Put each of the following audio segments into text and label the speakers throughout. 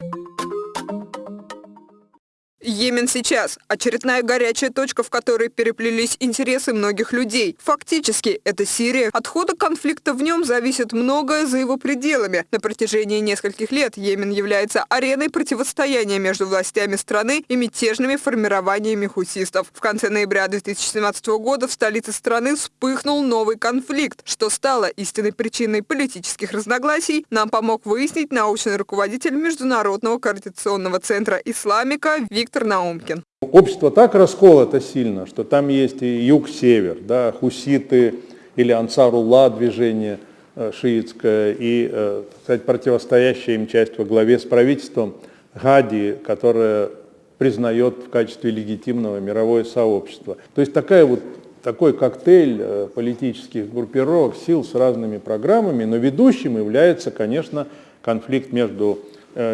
Speaker 1: you Йемен сейчас – очередная горячая точка, в которой переплелись интересы многих людей. Фактически, это Сирия. От хода конфликта в нем зависит многое за его пределами. На протяжении нескольких лет Йемен является ареной противостояния между властями страны и мятежными формированиями хусистов. В конце ноября 2017 года в столице страны вспыхнул новый конфликт, что стало истинной причиной политических разногласий, нам помог выяснить научный руководитель Международного координационного центра «Исламика» Виктор Виктор Наумкин.
Speaker 2: Общество так расколото сильно, что там есть и юг-север, да, хуситы или ансарулла движение э, шиитское, и, э, кстати, противостоящая им часть во главе с правительством Гади, которое признает в качестве легитимного мировое сообщество. То есть такая вот, такой коктейль э, политических группировок, сил с разными программами, но ведущим является, конечно, конфликт между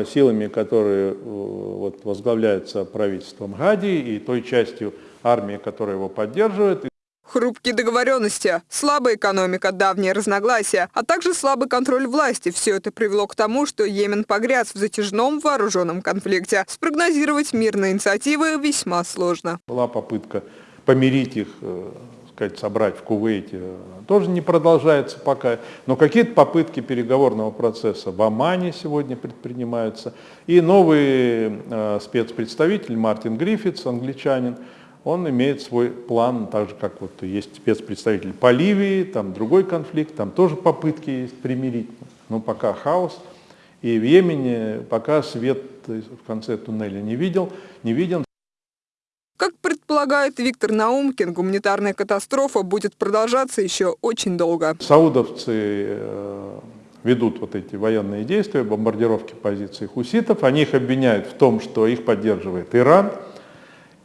Speaker 2: силами, которые э, вот, возглавляются правительством Гади и той частью армии, которая его поддерживает.
Speaker 1: Хрупкие договоренности, слабая экономика, давние разногласия, а также слабый контроль власти – все это привело к тому, что Йемен погряз в затяжном вооруженном конфликте. Спрогнозировать мирные инициативы весьма сложно.
Speaker 2: Была попытка помирить их э, сказать, собрать в Кувейте, тоже не продолжается пока. Но какие-то попытки переговорного процесса в Омане сегодня предпринимаются. И новый э, спецпредставитель Мартин Гриффитс, англичанин, он имеет свой план, так же как вот есть спецпредставитель по Ливии, там другой конфликт, там тоже попытки есть примирить, но пока хаос. И в Йемене пока свет в конце туннеля не видел, не виден.
Speaker 1: Полагает Виктор Наумкин, гуманитарная катастрофа будет продолжаться еще очень долго.
Speaker 2: Саудовцы э, ведут вот эти военные действия, бомбардировки позиций хуситов. Они их обвиняют в том, что их поддерживает Иран.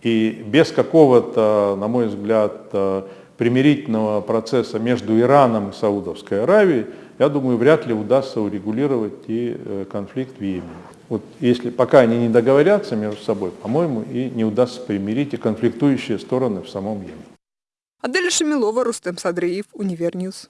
Speaker 2: И без какого-то, на мой взгляд, э, примирительного процесса между Ираном и Саудовской Аравией, я думаю, вряд ли удастся урегулировать и э, конфликт в Йемене. Вот если пока они не договорятся между собой, по-моему, и не удастся примирить и конфликтующие стороны в самом Йемене.
Speaker 1: Аделя Шамилова, Рустем Садреев, Универньюз.